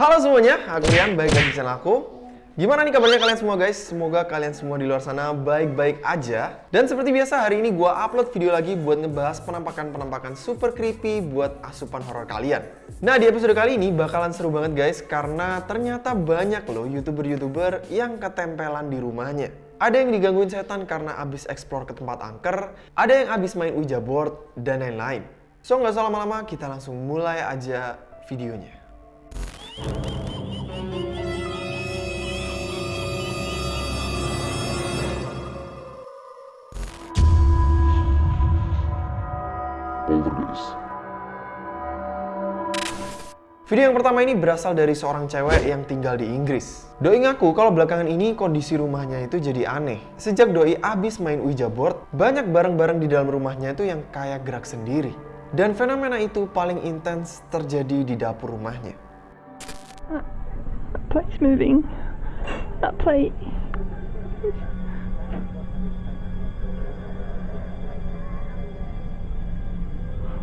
Halo semuanya, aku Rian, baik lagi di channel aku. Gimana nih kabarnya kalian semua guys? Semoga kalian semua di luar sana baik-baik aja. Dan seperti biasa hari ini gua upload video lagi buat ngebahas penampakan-penampakan super creepy buat asupan horor kalian. Nah di episode kali ini bakalan seru banget guys karena ternyata banyak loh youtuber-youtuber yang ketempelan di rumahnya. Ada yang digangguin setan karena abis explore ke tempat angker, ada yang abis main Ouija board, dan lain-lain. So nggak usah lama-lama, kita langsung mulai aja videonya. Video yang pertama ini berasal dari seorang cewek yang tinggal di Inggris. Doi ngaku kalau belakangan ini kondisi rumahnya itu jadi aneh. Sejak Doi abis main Ouija board, banyak barang-barang di dalam rumahnya itu yang kayak gerak sendiri. Dan fenomena itu paling intens terjadi di dapur rumahnya. That plate's moving. That plate.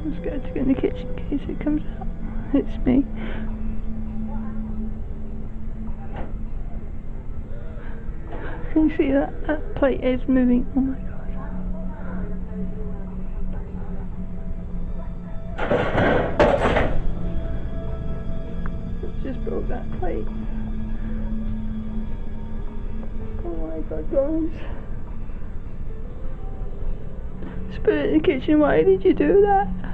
I'm scared to go in the kitchen in case it comes out. It's me. Can you see that? That plate is moving. Oh my god. My guys. Spirit in the kitchen, why did you do that?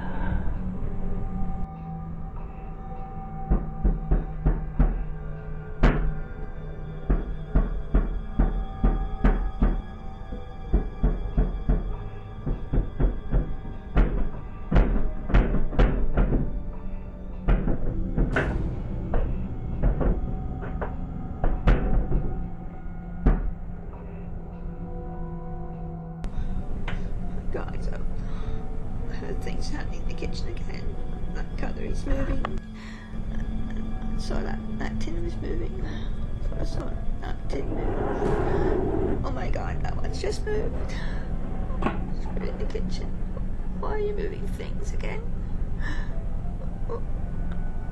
Happening in the kitchen again. That cutlery's moving. I saw that, that tin was moving. I saw that tin move. Oh my god, that one's just moved. Spirit in the kitchen. Why are you moving things again? Oh,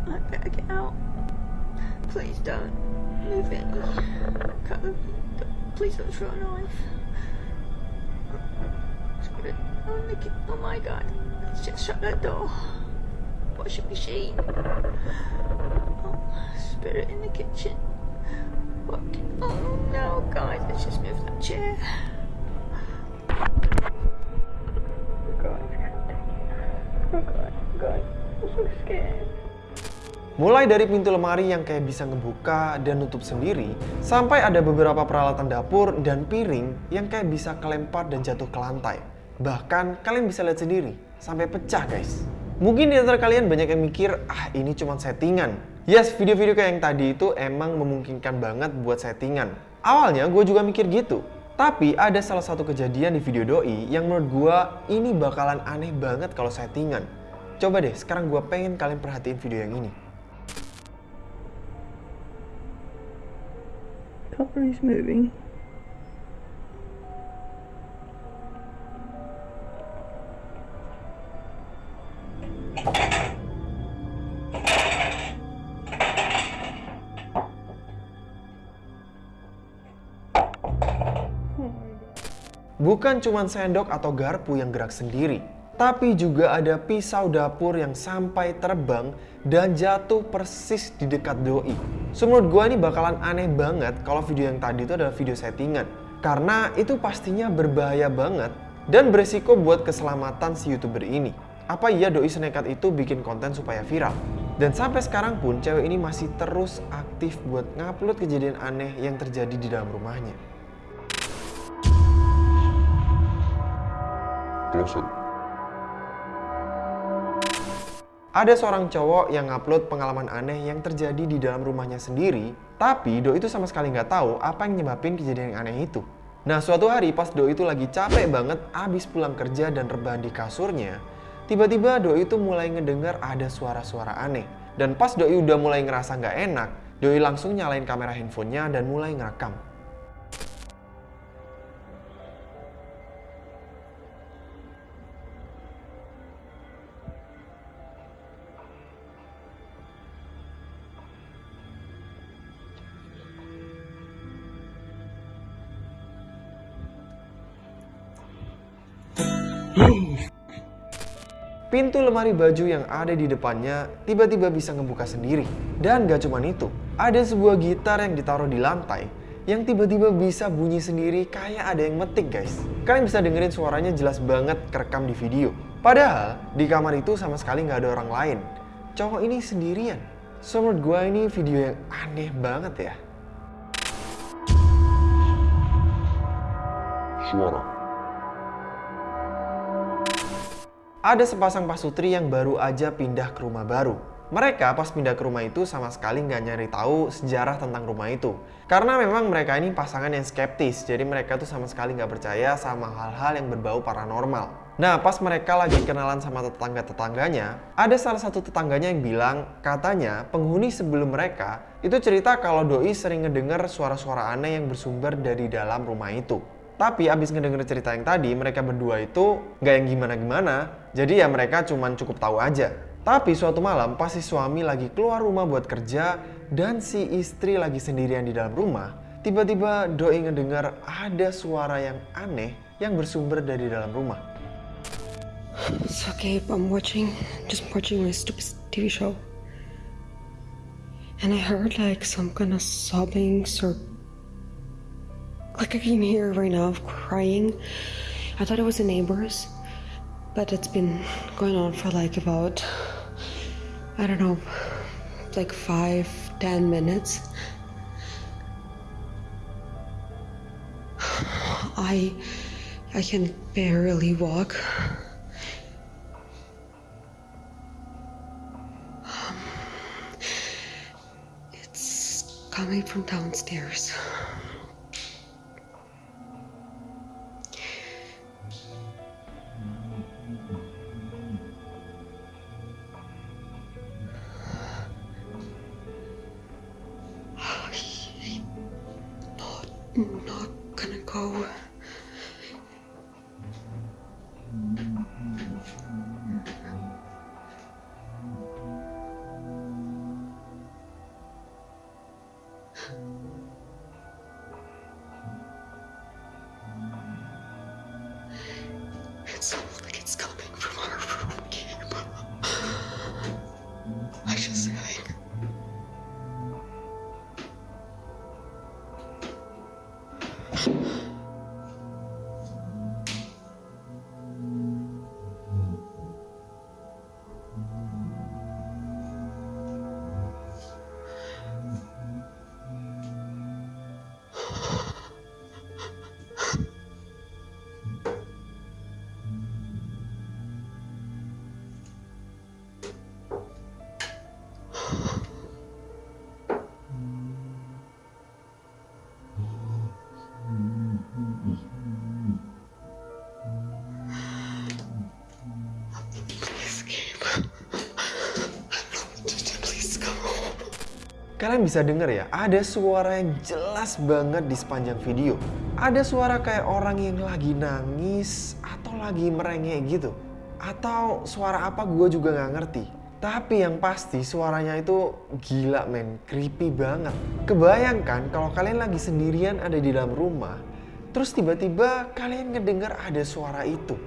I better get out. Please don't move it. Cutlery. Please don't throw a knife. Spirit. Oh, Nicky. Oh my god. Door. Washing machine. Oh, spirit in the kitchen. Oh no, guys. Let's just move that chair. Mulai dari pintu lemari yang kayak bisa ngebuka dan nutup sendiri, sampai ada beberapa peralatan dapur dan piring yang kayak bisa kelempar dan jatuh ke lantai. Bahkan kalian bisa lihat sendiri, sampai pecah guys. Mungkin di antara kalian banyak yang mikir, ah ini cuma settingan. Yes, video-video kayak yang tadi itu emang memungkinkan banget buat settingan. Awalnya gue juga mikir gitu. Tapi ada salah satu kejadian di video doi yang menurut gue ini bakalan aneh banget kalau settingan. Coba deh, sekarang gue pengen kalian perhatiin video yang ini. Cutlery's moving. Bukan cuma sendok atau garpu yang gerak sendiri, tapi juga ada pisau dapur yang sampai terbang dan jatuh persis di dekat doi. So, menurut gue ini bakalan aneh banget kalau video yang tadi itu adalah video settingan. Karena itu pastinya berbahaya banget dan beresiko buat keselamatan si youtuber ini. Apa iya doi senekat itu bikin konten supaya viral? Dan sampai sekarang pun cewek ini masih terus aktif buat ngupload kejadian aneh yang terjadi di dalam rumahnya. Closet. Ada seorang cowok yang ngupload pengalaman aneh yang terjadi di dalam rumahnya sendiri, tapi Do itu sama sekali nggak tahu apa yang nyebabin kejadian yang aneh itu. Nah, suatu hari pas Do itu lagi capek banget abis pulang kerja dan rebahan di kasurnya, tiba-tiba Do itu mulai ngedengar ada suara-suara aneh. Dan pas Doi udah mulai ngerasa nggak enak, Doi langsung nyalain kamera handphonenya dan mulai ngerekam. Pintu lemari baju yang ada di depannya tiba-tiba bisa ngebuka sendiri. Dan gak cuman itu, ada sebuah gitar yang ditaruh di lantai yang tiba-tiba bisa bunyi sendiri kayak ada yang metik guys. Kalian bisa dengerin suaranya jelas banget kerekam di video. Padahal di kamar itu sama sekali nggak ada orang lain. Cowok ini sendirian. So menurut gue ini video yang aneh banget ya. Suara. Ada sepasang pasutri yang baru aja pindah ke rumah baru. Mereka pas pindah ke rumah itu sama sekali nggak nyari tahu sejarah tentang rumah itu. Karena memang mereka ini pasangan yang skeptis, jadi mereka tuh sama sekali nggak percaya sama hal-hal yang berbau paranormal. Nah, pas mereka lagi kenalan sama tetangga-tetangganya, ada salah satu tetangganya yang bilang, katanya penghuni sebelum mereka itu cerita kalau Doi sering ngedenger suara-suara aneh yang bersumber dari dalam rumah itu. Tapi abis ngedenger cerita yang tadi, mereka berdua itu nggak yang gimana-gimana, jadi ya mereka cuman cukup tahu aja. Tapi suatu malam pas si suami lagi keluar rumah buat kerja dan si istri lagi sendirian di dalam rumah, tiba-tiba Doi ngedengar ada suara yang aneh yang bersumber dari dalam rumah. It's okay, I'm watching, just watching my stupid TV show. And I heard like some kind of sobbing or like I can hear right now crying. I thought it was the neighbors, but it's been going on for like about I don't know, like five, ten minutes. I I can barely walk. Um, It's coming from downstairs. Kalian bisa denger ya, ada suara yang jelas banget di sepanjang video. Ada suara kayak orang yang lagi nangis atau lagi merengek gitu. Atau suara apa gue juga nggak ngerti. Tapi yang pasti suaranya itu gila men, creepy banget. Kebayangkan kalau kalian lagi sendirian ada di dalam rumah, terus tiba-tiba kalian ngedengar ada suara itu.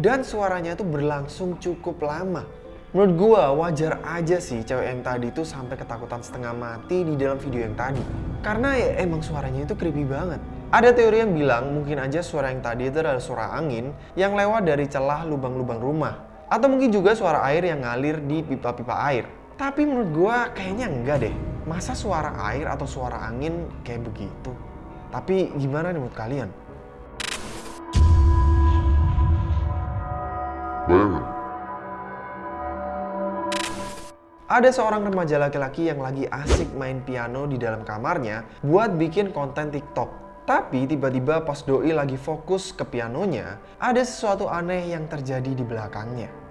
Dan suaranya itu berlangsung cukup lama. Menurut gua wajar aja sih cewek yang tadi itu sampai ketakutan setengah mati di dalam video yang tadi. Karena ya emang suaranya itu creepy banget. Ada teori yang bilang mungkin aja suara yang tadi itu adalah suara angin yang lewat dari celah lubang-lubang rumah. Atau mungkin juga suara air yang ngalir di pipa-pipa air. Tapi menurut gua kayaknya enggak deh. Masa suara air atau suara angin kayak begitu? Tapi gimana nih menurut kalian? Bayangan. Ada seorang remaja laki-laki yang lagi asik main piano di dalam kamarnya buat bikin konten TikTok. Tapi tiba-tiba pas Doi lagi fokus ke pianonya, ada sesuatu aneh yang terjadi di belakangnya.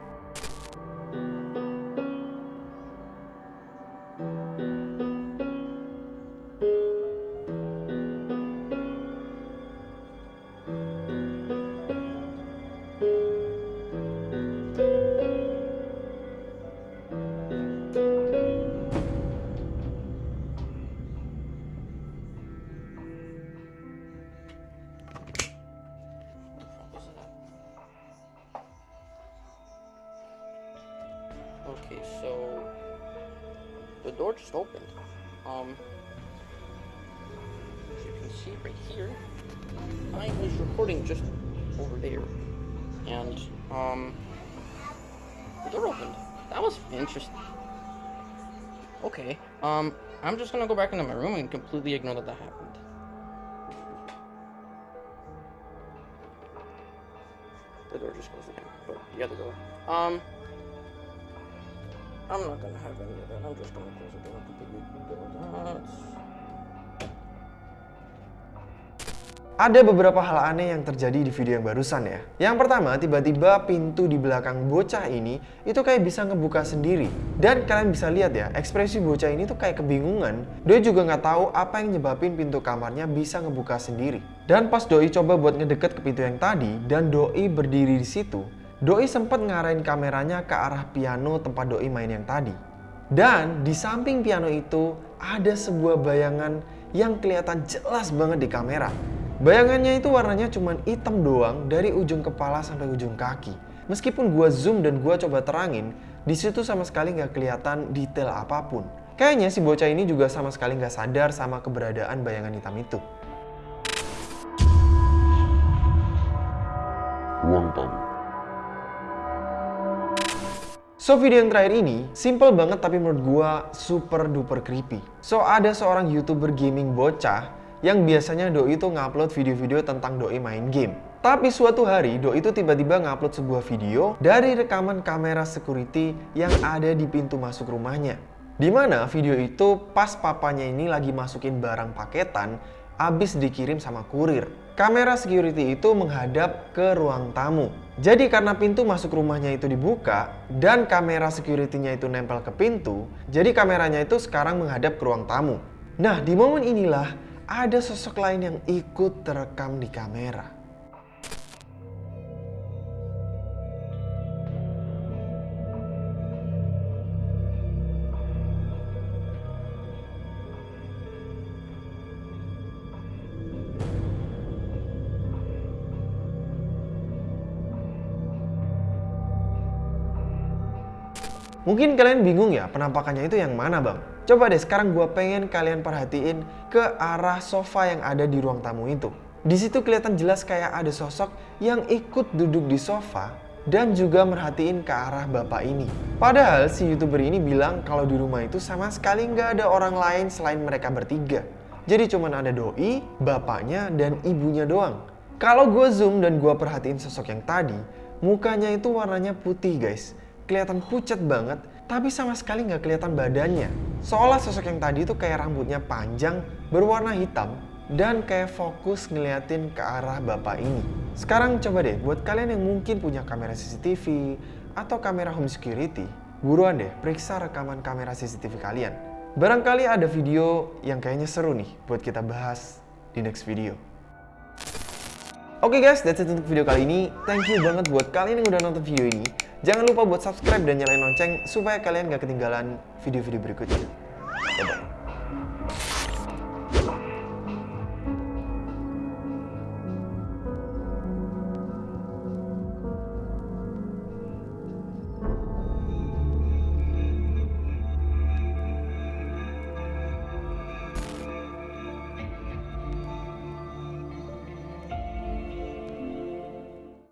Okay, so the door just opened. Um, as you can see right here, I was recording just over there, and um, the door opened. That was interesting. Okay, um, I'm just gonna go back into my room and completely ignore that that happened. The door just closed again, but the other door. Um, I'm not gonna have any of that. I'm just gonna close the door completely. Ada beberapa hal aneh yang terjadi di video yang barusan ya. Yang pertama, tiba-tiba pintu di belakang bocah ini itu kayak bisa ngebuka sendiri. Dan kalian bisa lihat ya, ekspresi bocah ini tuh kayak kebingungan. Doi juga nggak tahu apa yang nyebabin pintu kamarnya bisa ngebuka sendiri. Dan pas Doi coba buat ngedeket ke pintu yang tadi, dan Doi berdiri di situ, Doi sempat ngarahin kameranya ke arah piano tempat Doi main yang tadi. Dan di samping piano itu ada sebuah bayangan yang kelihatan jelas banget di kamera. Bayangannya itu warnanya cuma hitam doang dari ujung kepala sampai ujung kaki. Meskipun gua zoom dan gua coba terangin, di situ sama sekali nggak kelihatan detail apa pun. Kayaknya si bocah ini juga sama sekali nggak sadar sama keberadaan bayangan hitam itu. So video yang terakhir ini simple banget tapi menurut gua super duper creepy. So ada seorang youtuber gaming bocah yang biasanya Doi itu ngupload video-video tentang Doi main game. Tapi suatu hari Doi itu tiba-tiba ngupload sebuah video dari rekaman kamera security yang ada di pintu masuk rumahnya. Di mana video itu pas papanya ini lagi masukin barang paketan abis dikirim sama kurir. Kamera security itu menghadap ke ruang tamu. Jadi karena pintu masuk rumahnya itu dibuka dan kamera security-nya itu nempel ke pintu, jadi kameranya itu sekarang menghadap ke ruang tamu. Nah, di momen inilah ada sosok lain yang ikut terekam di kamera. Mungkin kalian bingung ya penampakannya itu yang mana bang? Coba deh sekarang gue pengen kalian perhatiin ke arah sofa yang ada di ruang tamu itu. Di situ kelihatan jelas kayak ada sosok yang ikut duduk di sofa dan juga merhatiin ke arah bapak ini. Padahal si youtuber ini bilang kalau di rumah itu sama sekali nggak ada orang lain selain mereka bertiga. Jadi cuman ada doi, bapaknya, dan ibunya doang. Kalau gue zoom dan gue perhatiin sosok yang tadi, mukanya itu warnanya putih guys kelihatan pucat banget, tapi sama sekali nggak kelihatan badannya. Seolah sosok yang tadi itu kayak rambutnya panjang, berwarna hitam, dan kayak fokus ngeliatin ke arah bapak ini. Sekarang coba deh, buat kalian yang mungkin punya kamera CCTV atau kamera home security, buruan deh periksa rekaman kamera CCTV kalian. Barangkali ada video yang kayaknya seru nih buat kita bahas di next video. Oke okay guys, that's it untuk video kali ini. Thank you banget buat kalian yang udah nonton video ini. Jangan lupa buat subscribe dan nyalain lonceng supaya kalian gak ketinggalan video-video berikutnya. Bye-bye.